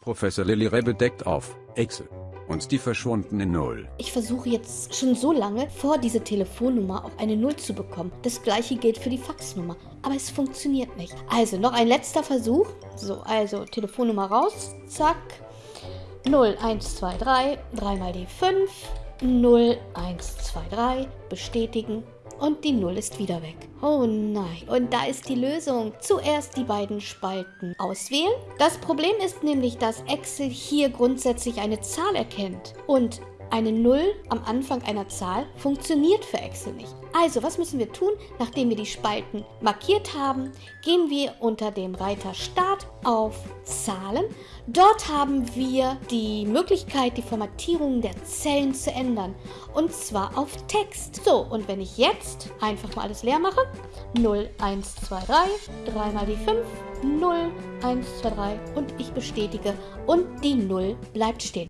Professor Lilly Rebbe deckt auf, Excel. Und die verschwundene Null. Ich versuche jetzt schon so lange, vor diese Telefonnummer auf eine Null zu bekommen. Das gleiche gilt für die Faxnummer. Aber es funktioniert nicht. Also, noch ein letzter Versuch. So, also Telefonnummer raus. Zack. 0, 1, 2, 3. 3 mal die 5. 0, 1, 2, 3. Bestätigen und die 0 ist wieder weg. Oh nein. Und da ist die Lösung. Zuerst die beiden Spalten auswählen. Das Problem ist nämlich, dass Excel hier grundsätzlich eine Zahl erkennt. Und eine 0 am Anfang einer Zahl funktioniert für Excel nicht. Also, was müssen wir tun? Nachdem wir die Spalten markiert haben, gehen wir unter dem Reiter Start auf Zahlen. Dort haben wir die Möglichkeit, die Formatierung der Zellen zu ändern. Und zwar auf Text. So, und wenn ich jetzt einfach mal alles leer mache, 0, 1, 2, 3, 3 mal die 5, 0, 1, 2, 3 und ich bestätige und die 0 bleibt stehen.